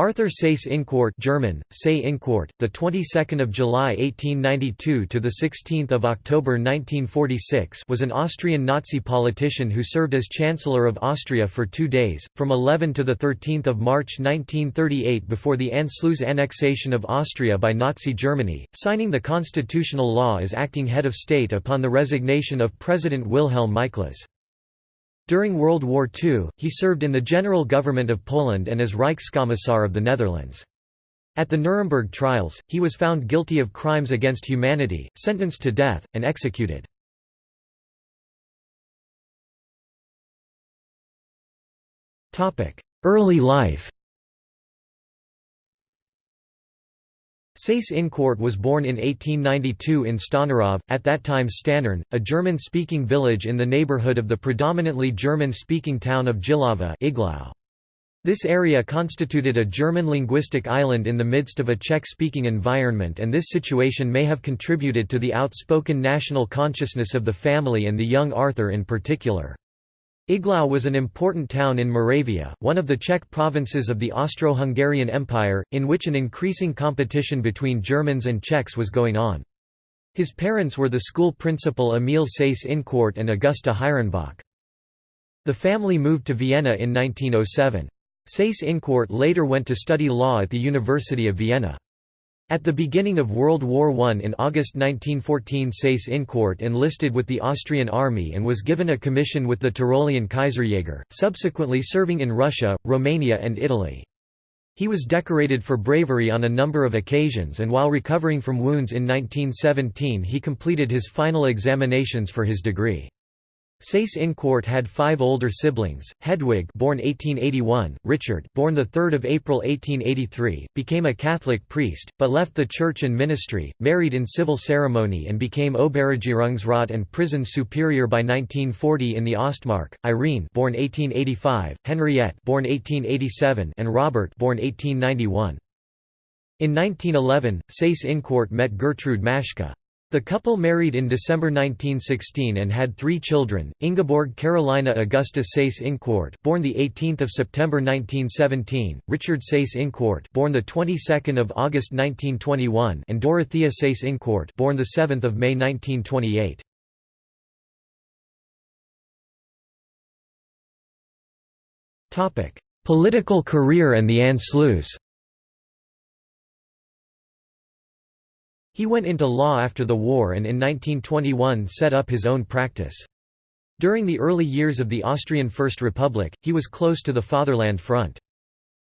Arthur Seyss-Inquart German, Say Inquart, the 22nd of July 1892 to the 16th of October 1946 was an Austrian Nazi politician who served as Chancellor of Austria for 2 days from 11 to the 13th of March 1938 before the Anschluss annexation of Austria by Nazi Germany, signing the constitutional law as acting head of state upon the resignation of President Wilhelm Miklas. During World War II, he served in the general government of Poland and as Reichskommissar of the Netherlands. At the Nuremberg trials, he was found guilty of crimes against humanity, sentenced to death, and executed. Early life Seyss-Inquart was born in 1892 in Stonařov, at that time Stannern, a German-speaking village in the neighborhood of the predominantly German-speaking town of Jihlava. This area constituted a German linguistic island in the midst of a Czech-speaking environment and this situation may have contributed to the outspoken national consciousness of the family and the young Arthur in particular. Iglau was an important town in Moravia, one of the Czech provinces of the Austro-Hungarian Empire, in which an increasing competition between Germans and Czechs was going on. His parents were the school principal Emil Seyss-Inquart and Augusta Hyrenbach. The family moved to Vienna in 1907. Seyss-Inquart later went to study law at the University of Vienna. At the beginning of World War I in August 1914 Seyss-Inquart enlisted with the Austrian army and was given a commission with the Tyrolean Kaiserjäger, subsequently serving in Russia, Romania and Italy. He was decorated for bravery on a number of occasions and while recovering from wounds in 1917 he completed his final examinations for his degree. Seyss-Inquart had five older siblings. Hedwig, born 1881, Richard, born the 3rd of April 1883, became a Catholic priest, but left the church and ministry, married in civil ceremony, and became Oberregierungsrat and prison superior by 1940 in the Ostmark. Irene, born 1885, Henriette, born 1887, and Robert, born 1891. In 1911, Seyss-Inquart met Gertrude Maschke. The couple married in December 1916 and had three children: Ingeborg Carolina Augusta Seyss-Inquart, born the 18th of September 1917; Richard Seyss-Inquart, born the 22nd of August 1921; and Dorothea Seyss-Inquart, born the 7th of May 1928. Topic: Political career and the Anschluss. He went into law after the war and in 1921 set up his own practice. During the early years of the Austrian First Republic, he was close to the Fatherland Front.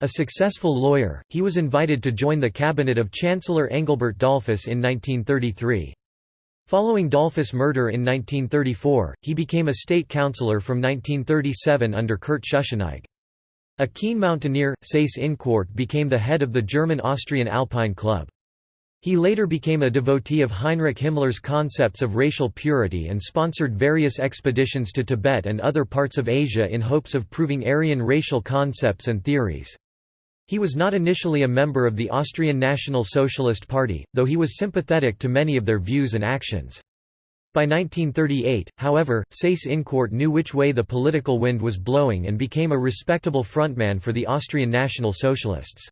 A successful lawyer, he was invited to join the cabinet of Chancellor Engelbert Dollfuss in 1933. Following Dollfuss' murder in 1934, he became a state councillor from 1937 under Kurt Schuschnigg. A keen mountaineer, Seyss-Inquart became the head of the German-Austrian Alpine Club. He later became a devotee of Heinrich Himmler's concepts of racial purity and sponsored various expeditions to Tibet and other parts of Asia in hopes of proving Aryan racial concepts and theories. He was not initially a member of the Austrian National Socialist Party, though he was sympathetic to many of their views and actions. By 1938, however, Seyss-Inquart knew which way the political wind was blowing and became a respectable frontman for the Austrian National Socialists.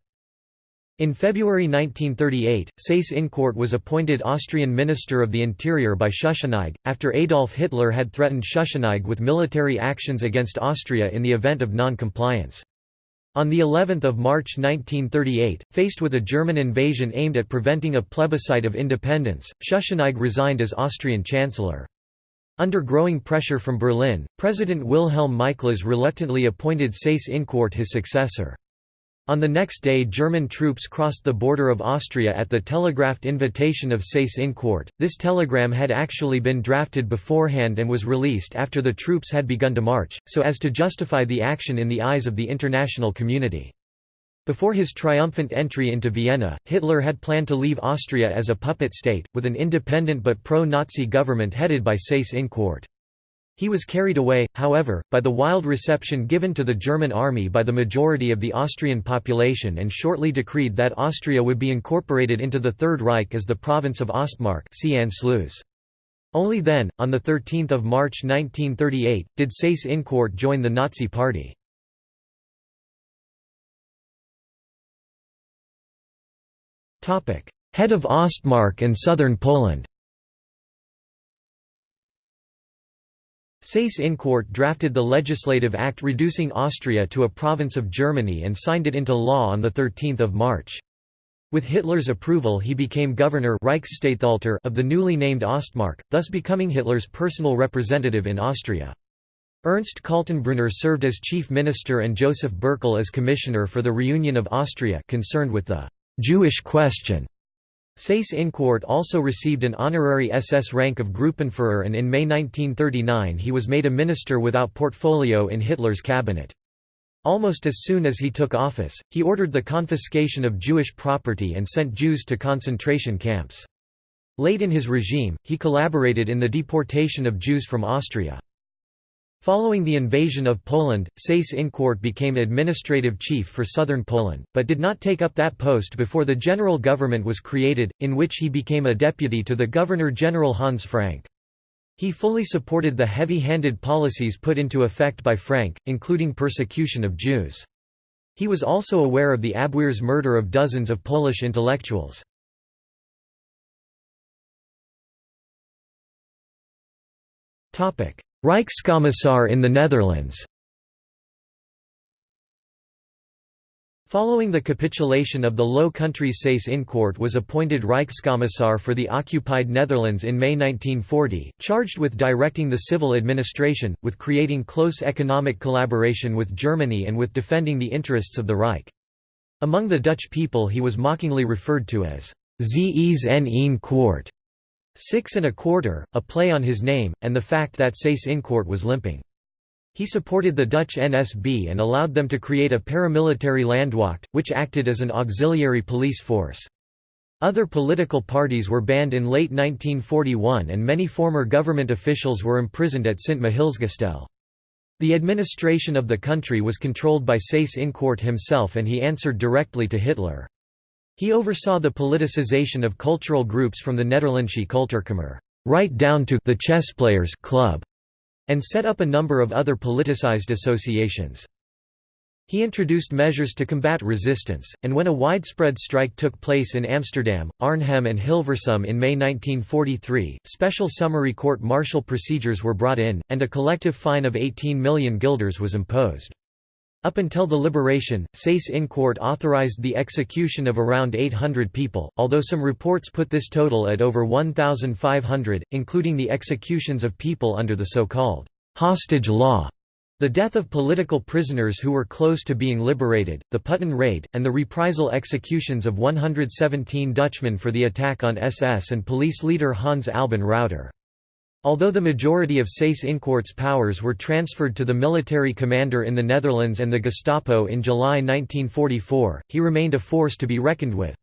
In February 1938, Seyss-Inquart was appointed Austrian Minister of the Interior by Schuschnigg, after Adolf Hitler had threatened Schuschnigg with military actions against Austria in the event of non-compliance. On the 11th of March 1938, faced with a German invasion aimed at preventing a plebiscite of independence, Schuschnigg resigned as Austrian Chancellor. Under growing pressure from Berlin, President Wilhelm Miklas reluctantly appointed Seyss-Inquart his successor. On the next day German troops crossed the border of Austria at the telegraphed invitation of Seyss-Inquart. This telegram had actually been drafted beforehand and was released after the troops had begun to march, so as to justify the action in the eyes of the international community. Before his triumphant entry into Vienna, Hitler had planned to leave Austria as a puppet state, with an independent but pro-Nazi government headed by Seyss-Inquart. He was carried away, however, by the wild reception given to the German army by the majority of the Austrian population and shortly decreed that Austria would be incorporated into the Third Reich as the province of Ostmark Only then, on 13 March 1938, did Seyss-Inquart join the Nazi Party. Head of Ostmark and Southern Poland Seyss-Inquart drafted the legislative act reducing Austria to a province of Germany and signed it into law on 13 March. With Hitler's approval he became governor of the newly named Ostmark, thus becoming Hitler's personal representative in Austria. Ernst Kaltenbrunner served as chief minister and Joseph Bürckel as commissioner for the reunion of Austria concerned with the «Jewish question». Seyss-Inquart also received an honorary SS rank of Gruppenführer and in May 1939 he was made a minister without portfolio in Hitler's cabinet. Almost as soon as he took office, he ordered the confiscation of Jewish property and sent Jews to concentration camps. Late in his regime, he collaborated in the deportation of Jews from Austria. Following the invasion of Poland, Seyss-Inquart became administrative chief for southern Poland, but did not take up that post before the general government was created, in which he became a deputy to the Governor-General Hans Frank. He fully supported the heavy-handed policies put into effect by Frank, including persecution of Jews. He was also aware of the Abwehr's murder of dozens of Polish intellectuals. Reichskommissar in the Netherlands Following the capitulation of the Low Countries Seyss-Inquart was appointed Reichskommissar for the occupied Netherlands in May 1940, charged with directing the civil administration, with creating close economic collaboration with Germany and with defending the interests of the Reich. Among the Dutch people he was mockingly referred to as Zes en six and a quarter, a play on his name, and the fact that Seyss-Inquart was limping. He supported the Dutch NSB and allowed them to create a paramilitary Landwacht, which acted as an auxiliary police force. Other political parties were banned in late 1941 and many former government officials were imprisoned at Sint Michielsgestel. The administration of the country was controlled by Seyss-Inquart himself and he answered directly to Hitler. He oversaw the politicization of cultural groups from the Nederlandsche Kultuurkamer right down to the chess players club and set up a number of other politicized associations. He introduced measures to combat resistance, and when a widespread strike took place in Amsterdam, Arnhem and Hilversum in May 1943, special summary court-martial procedures were brought in, and a collective fine of 18 million guilders was imposed. Up until the liberation, Seyss-Inquart authorized the execution of around 800 people, although some reports put this total at over 1,500, including the executions of people under the so-called hostage law. The death of political prisoners who were close to being liberated, the Putten raid, and the reprisal executions of 117 Dutchmen for the attack on SS and police leader Hans Albin Rauter. Although the majority of Seyss-Inquart's powers were transferred to the military commander in the Netherlands and the Gestapo in July 1944, he remained a force to be reckoned with.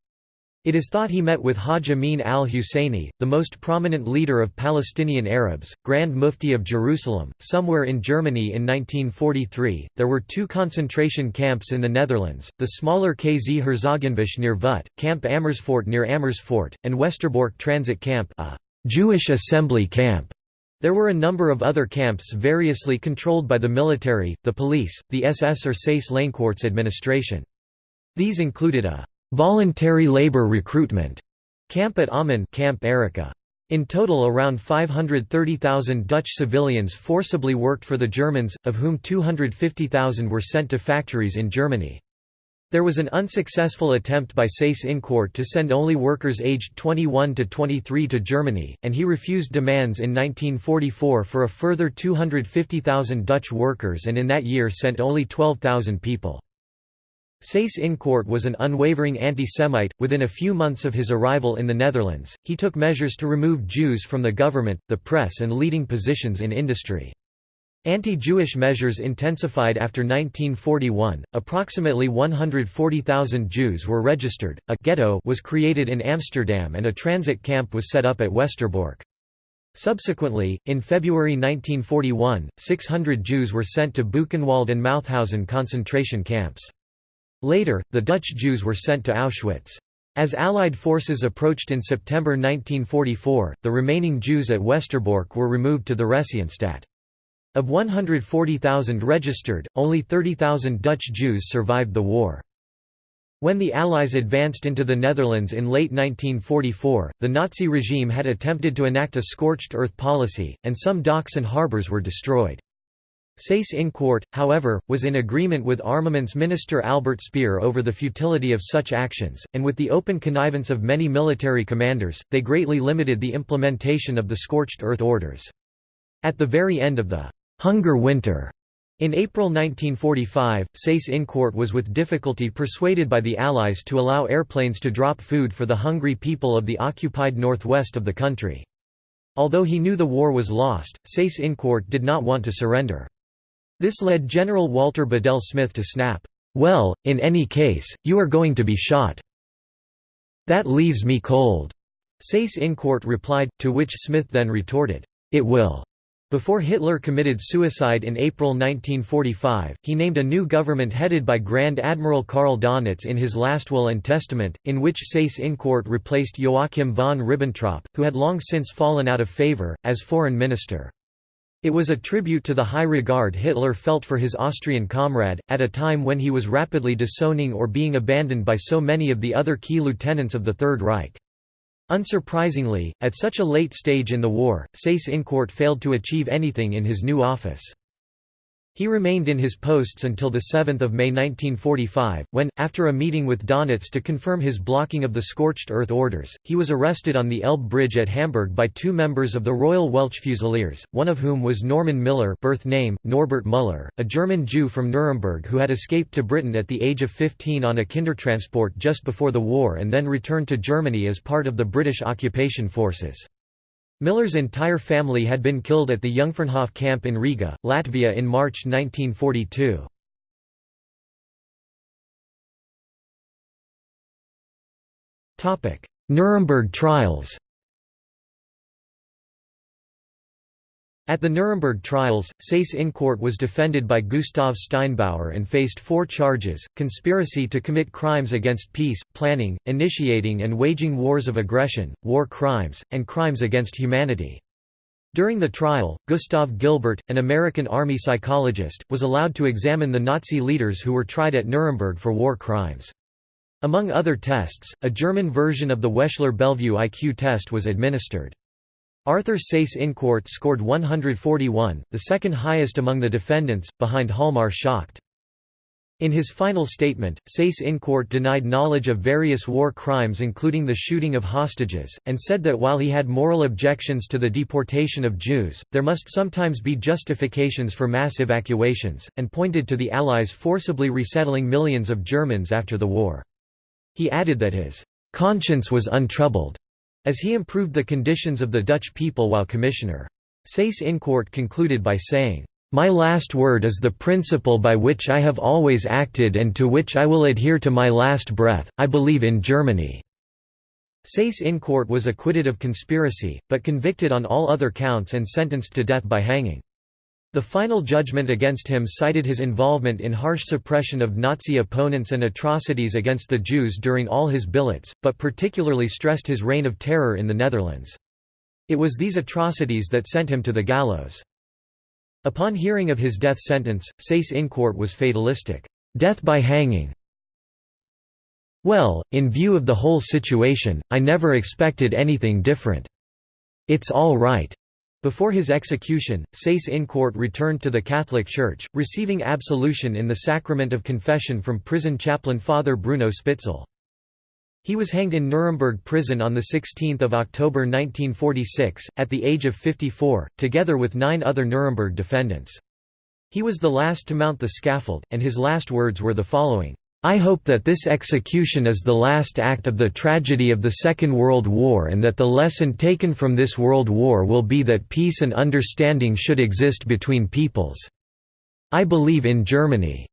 It is thought he met with Haj Amin al-Husseini, the most prominent leader of Palestinian Arabs, Grand Mufti of Jerusalem, somewhere in Germany in 1943. There were two concentration camps in the Netherlands: the smaller KZ Herzogenbusch near Vught, Camp Amersfoort near Amersfoort, and Westerbork Transit Camp, a Jewish assembly camp. There were a number of other camps variously controlled by the military, the police, the SS or Seyss-Inquart's administration. These included a voluntary labor recruitment camp at Ommen Camp Erica. In total around 530,000 Dutch civilians forcibly worked for the Germans, of whom 250,000 were sent to factories in Germany. There was an unsuccessful attempt by Seyss-Inquart to send only workers aged 21 to 23 to Germany, and he refused demands in 1944 for a further 250,000 Dutch workers and in that year sent only 12,000 people. Seyss-Inquart was an unwavering anti-Semite. Within a few months of his arrival in the Netherlands, he took measures to remove Jews from the government, the press and leading positions in industry. Anti-Jewish measures intensified after 1941. Approximately 140,000 Jews were registered. A ghetto was created in Amsterdam and a transit camp was set up at Westerbork. Subsequently, in February 1941, 600 Jews were sent to Buchenwald and Mauthausen concentration camps. Later, the Dutch Jews were sent to Auschwitz. As Allied forces approached in September 1944, the remaining Jews at Westerbork were removed to the Theresienstadt. Of 140,000 registered, only 30,000 Dutch Jews survived the war. When the Allies advanced into the Netherlands in late 1944, the Nazi regime had attempted to enact a scorched earth policy, and some docks and harbours were destroyed. Seyss-Inquart, however, was in agreement with Armaments Minister Albert Speer over the futility of such actions, and with the open connivance of many military commanders, they greatly limited the implementation of the scorched earth orders. At the very end of the «hunger winter» in April 1945, Seyss-Inquart was with difficulty persuaded by the Allies to allow airplanes to drop food for the hungry people of the occupied northwest of the country. Although he knew the war was lost, Seyss-Inquart did not want to surrender. This led General Walter Bedell Smith to snap, "'Well, in any case, you are going to be shot. That leaves me cold." Seyss-Inquart replied, to which Smith then retorted, "'It will.'" Before Hitler committed suicide in April 1945, he named a new government headed by Grand Admiral Karl Donitz in his last will and testament, in which Seyss-Inquart replaced Joachim von Ribbentrop, who had long since fallen out of favor, as foreign minister. It was a tribute to the high regard Hitler felt for his Austrian comrade, at a time when he was rapidly disowning or being abandoned by so many of the other key lieutenants of the Third Reich. Unsurprisingly, at such a late stage in the war, Seyss-Inquart failed to achieve anything in his new office. He remained in his posts until 7 May 1945, when, after a meeting with Donitz to confirm his blocking of the scorched earth orders, he was arrested on the Elbe Bridge at Hamburg by two members of the Royal Welch Fusiliers, one of whom was Norman Miller birth name, Norbert Müller, a German Jew from Nuremberg who had escaped to Britain at the age of 15 on a Kindertransport just before the war and then returned to Germany as part of the British occupation forces. Miller's entire family had been killed at the Jungfernhof camp in Riga, Latvia in March 1942. Nuremberg trials At the Nuremberg trials, Seyss-Inquart was defended by Gustav Steinbauer and faced four charges, conspiracy to commit crimes against peace, planning, initiating and waging wars of aggression, war crimes, and crimes against humanity. During the trial, Gustav Gilbert, an American army psychologist, was allowed to examine the Nazi leaders who were tried at Nuremberg for war crimes. Among other tests, a German version of the Wechsler-Bellevue IQ test was administered. Arthur Seyss-Inquart scored 141, the second highest among the defendants, behind Hjalmar Schacht. In his final statement, Seyss-Inquart denied knowledge of various war crimes including the shooting of hostages, and said that while he had moral objections to the deportation of Jews, there must sometimes be justifications for mass evacuations, and pointed to the Allies forcibly resettling millions of Germans after the war. He added that his conscience was untroubled as he improved the conditions of the Dutch people while commissioner. Seyss-Inquart concluded by saying, "...my last word is the principle by which I have always acted and to which I will adhere to my last breath, I believe in Germany." Seyss-Inquart was acquitted of conspiracy, but convicted on all other counts and sentenced to death by hanging. The final judgment against him cited his involvement in harsh suppression of Nazi opponents and atrocities against the Jews during all his billets, but particularly stressed his reign of terror in the Netherlands. It was these atrocities that sent him to the gallows. Upon hearing of his death sentence, Seyss-Inquart was fatalistic, "'Death by hanging. Well, in view of the whole situation, I never expected anything different. It's all right. Before his execution, Seyss-Inquart returned to the Catholic Church, receiving absolution in the sacrament of confession from prison chaplain Father Bruno Spitzel. He was hanged in Nuremberg prison on 16 October 1946, at the age of 54, together with nine other Nuremberg defendants. He was the last to mount the scaffold, and his last words were the following, I hope that this execution is the last act of the tragedy of the Second World War and that the lesson taken from this World War will be that peace and understanding should exist between peoples. I believe in Germany."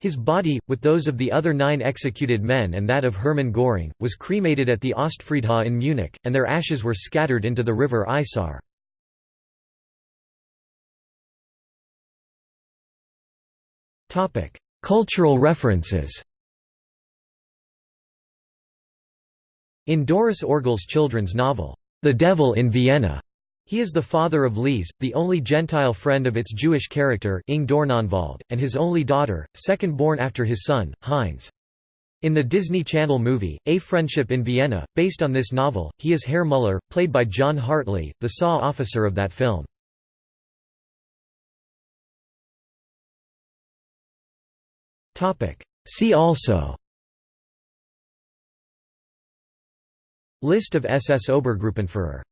His body, with those of the other nine executed men and that of Hermann Göring, was cremated at the Ostfriedhof in Munich, and their ashes were scattered into the river Isar. Cultural references In Doris Orgel's children's novel, The Devil in Vienna, he is the father of Lise, the only Gentile friend of its Jewish character and his only daughter, second born after his son, Heinz. In the Disney Channel movie, A Friendship in Vienna, based on this novel, he is Herr Muller, played by John Hartley, the SAW officer of that film. See also. List of SS Obergruppenführer